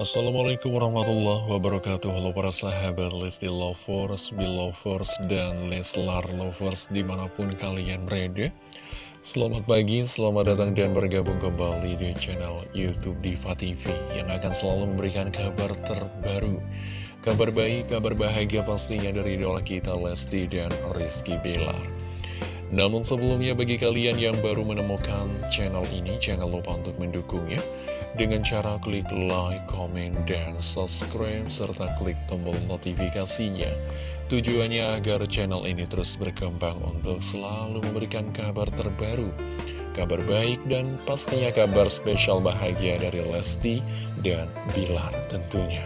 Assalamualaikum warahmatullahi wabarakatuh. Halo para sahabat Lesti Lovers, Belovers, dan Leslar Lovers di mana pun kalian berada. Selamat pagi, selamat datang dan bergabung kembali di channel Youtube Diva TV Yang akan selalu memberikan kabar terbaru. Kabar baik, kabar bahagia pastinya dari idola kita Lesti dan Rizky Bilar. Namun sebelumnya bagi kalian yang baru menemukan channel ini Jangan lupa untuk mendukungnya dengan cara klik like, comment, dan subscribe, serta klik tombol notifikasinya. Tujuannya agar channel ini terus berkembang untuk selalu memberikan kabar terbaru, kabar baik, dan pastinya kabar spesial bahagia dari Lesti dan Bilar tentunya.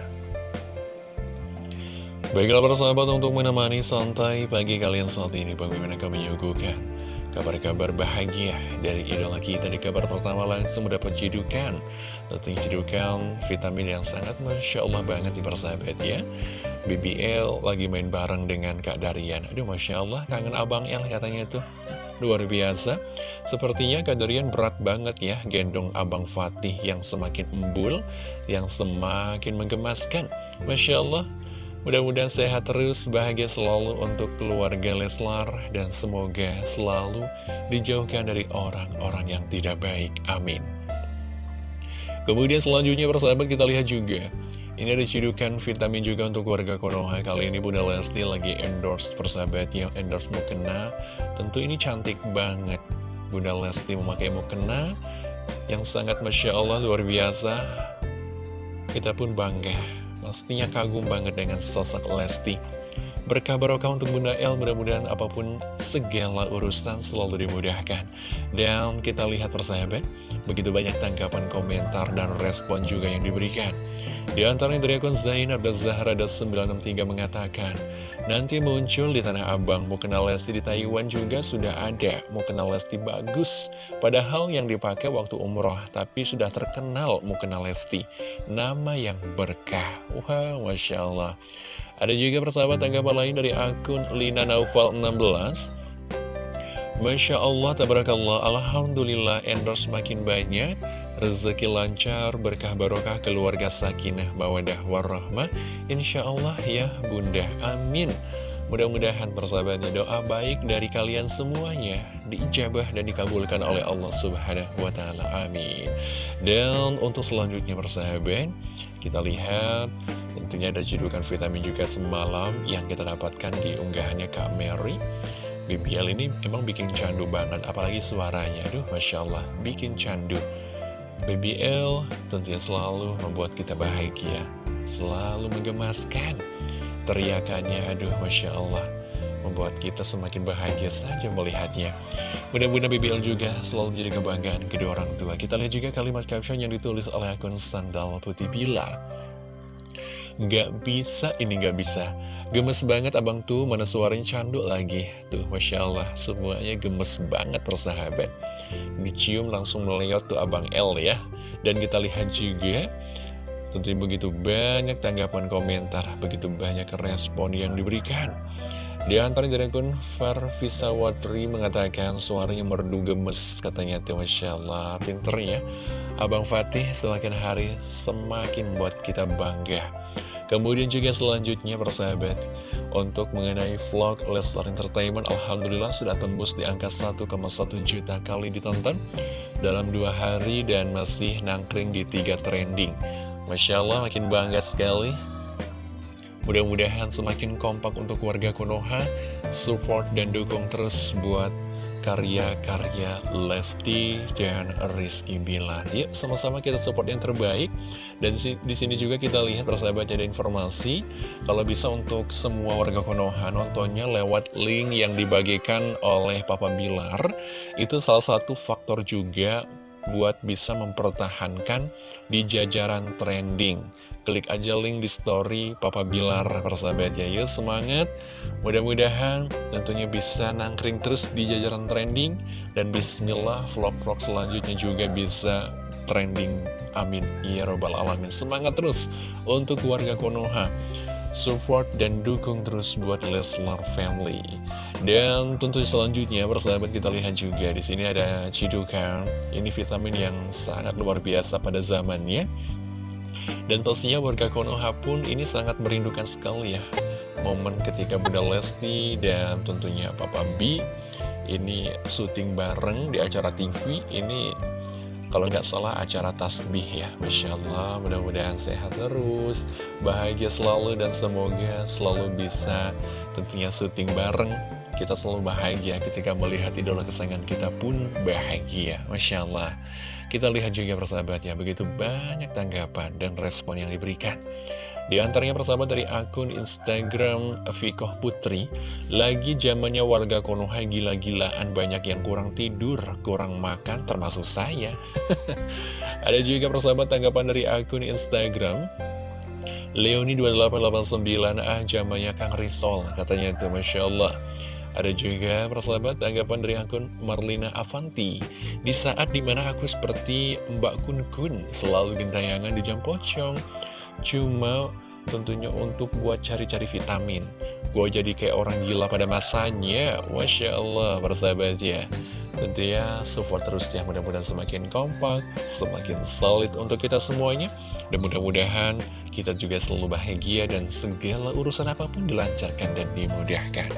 Baiklah para sahabat untuk menemani santai pagi kalian saat ini Bagaimana kami menyuguhkan Kabar-kabar bahagia dari idola kita di kabar pertama langsung mendapat cidukan Tentunya cidukan vitamin yang sangat Masya Allah banget di persahabat ya. BBL lagi main bareng dengan Kak Darian. Aduh Masya Allah kangen Abang El katanya tuh. Luar biasa. Sepertinya Kak Darian berat banget ya Gendong Abang Fatih yang semakin embul Yang semakin menggemaskan. Masya Allah Mudah-mudahan sehat terus, bahagia selalu untuk keluarga Leslar, dan semoga selalu dijauhkan dari orang-orang yang tidak baik. Amin. Kemudian selanjutnya persahabat kita lihat juga. Ini ada vitamin juga untuk warga Konoha. Kali ini Bunda Lesti lagi endorse persahabat yang endorse mukena. Tentu ini cantik banget. Bunda Lesti memakai mukena yang sangat Masya Allah luar biasa. Kita pun bangga Pastinya kagum banget dengan sosok Lesti. Berkah barokah untuk Bunda El, mudah-mudahan apa pun segala urusan selalu dimudahkan. Dan kita lihat persahabat, begitu banyak tanggapan komentar dan respon juga yang diberikan. Di antaranya dari akun Zainab dan Zahra 963 mengatakan, Nanti muncul di Tanah Abang, mau kenal Lesti di Taiwan juga sudah ada, mau kenal Lesti bagus. Padahal yang dipakai waktu umroh, tapi sudah terkenal mau kenal Lesti. Nama yang berkah, wah Masya Allah. Ada juga persahabat tanggapan lain dari akun Lina Naufal 16 Masya Allah, tabarakallah, Alhamdulillah endorse makin banyak Rezeki lancar, berkah barokah, keluarga sakinah, mawadah warahmah Insya Allah ya bunda, amin Mudah-mudahan persahabatnya doa baik dari kalian semuanya diijabah dan dikabulkan oleh Allah Subhanahu wa Ta'ala. Amin. Dan untuk selanjutnya persahabat, kita lihat tentunya ada cedukan vitamin juga semalam yang kita dapatkan di unggahannya Kak Mary. BBL ini emang bikin candu banget, apalagi suaranya. Aduh, Masya Allah, bikin candu. BBL tentunya selalu membuat kita bahagia, selalu menggemaskan. Teriakannya, aduh, Masya Allah membuat kita semakin bahagia saja melihatnya. Mudah-mudahan BBL juga selalu menjadi kebanggaan kedua orang tua. Kita lihat juga kalimat caption yang ditulis oleh akun Sandal Putih Bilar. Gak bisa, ini gak bisa. Gemes banget abang tuh, mana suaranya candu lagi. Tuh, Masya Allah, semuanya gemes banget persahabat. Dicium langsung melihat tuh abang L ya. Dan kita lihat juga Tentunya begitu banyak tanggapan komentar, begitu banyak respon yang diberikan. Di antara dari akun Farvisa Wadri mengatakan suaranya merdu gemes, katanya Masya Allah, pinternya. Abang Fatih semakin hari semakin buat kita bangga. Kemudian juga selanjutnya persahabat Untuk mengenai vlog Leslar Entertainment Alhamdulillah sudah tembus di angka 1,1 juta kali ditonton Dalam dua hari dan masih nangkring di tiga trending Masya Allah makin bangga sekali Mudah-mudahan semakin kompak untuk warga Konoha. Support dan dukung terus buat karya-karya Lesti dan Rizky Bilar. Yuk sama-sama kita support yang terbaik. Dan di sini juga kita lihat persahabat ada informasi. Kalau bisa untuk semua warga Konoha nontonnya lewat link yang dibagikan oleh Papa Bilar. Itu salah satu faktor juga buat bisa mempertahankan di jajaran trending. Klik aja link di story Papa Bilar persahabat ya Yuk semangat. Mudah-mudahan tentunya bisa nangkring terus di jajaran trending Dan bismillah vlog-vlog selanjutnya juga bisa trending. Amin. Ya Robbal Alamin. Semangat terus untuk warga Konoha. Support dan dukung terus buat Leslar Family. Dan tentu selanjutnya persahabat kita lihat juga di sini ada cidukan. Ini vitamin yang sangat luar biasa pada zamannya. Dan pastinya warga Konoha pun ini sangat merindukan sekali ya Momen ketika Bunda Lesti dan tentunya Papa B Ini syuting bareng di acara TV Ini kalau nggak salah acara tasbih ya Masya Allah mudah-mudahan sehat terus Bahagia selalu dan semoga selalu bisa tentunya syuting bareng Kita selalu bahagia ketika melihat idola kesayangan kita pun bahagia. Masya Allah. Kita lihat juga persahabat ya Begitu banyak tanggapan dan respon yang diberikan. Di antaranya persahabat dari akun Instagram Fikoh Putri Lagi zamannya warga Konoha gila-gilaan banyak yang kurang tidur, kurang makan termasuk saya. Ada juga persahabat tanggapan dari akun Instagram Leoni2889 ah zamannya Kang Risol katanya itu Masya Allah ada juga persahabat tanggapan dari akun Marlina Avanti. Di saat di mana aku seperti Mbak Kun Kun Selalu gentayangan di jam pocong. Cuma tentunya untuk buat cari-cari vitamin. Gue jadi kayak orang gila pada masanya. Masya Allah persahabat ya Tentunya support terus ya mudah-mudahan semakin kompak Semakin solid untuk kita semuanya Dan mudah-mudahan kita juga selalu bahagia Dan segala urusan apa pun dilancarkan dan dimudahkan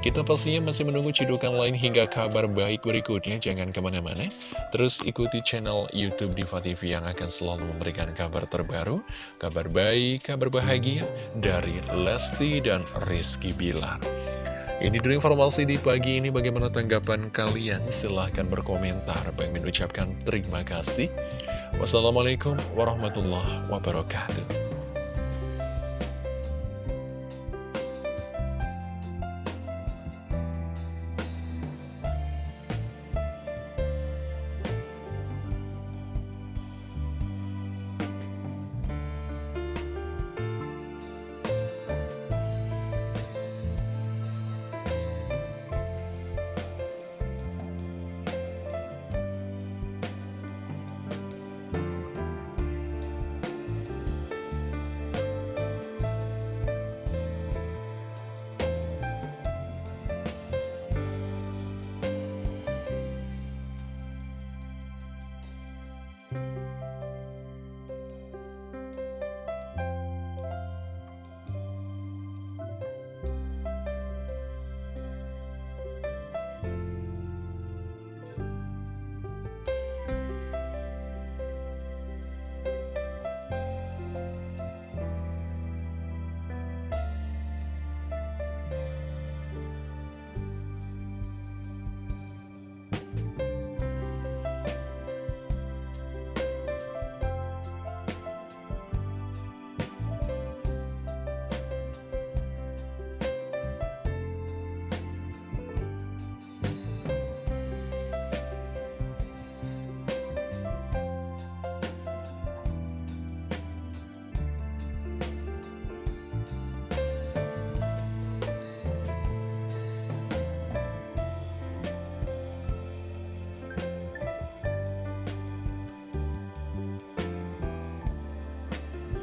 kita pastinya masih menunggu cidukan lain hingga kabar baik berikutnya. Jangan ke mana-mana. Terus ikuti channel Youtube Diva TV yang akan selalu memberikan kabar terbaru, kabar baik, kabar bahagia dari Lesti dan Rizky Bilar. Ini dulu informasi di pagi ini. Bagaimana tanggapan kalian? Silahkan berkomentar. Bang mengucapkan terima kasih. Wassalamualaikum warahmatullahi wabarakatuh.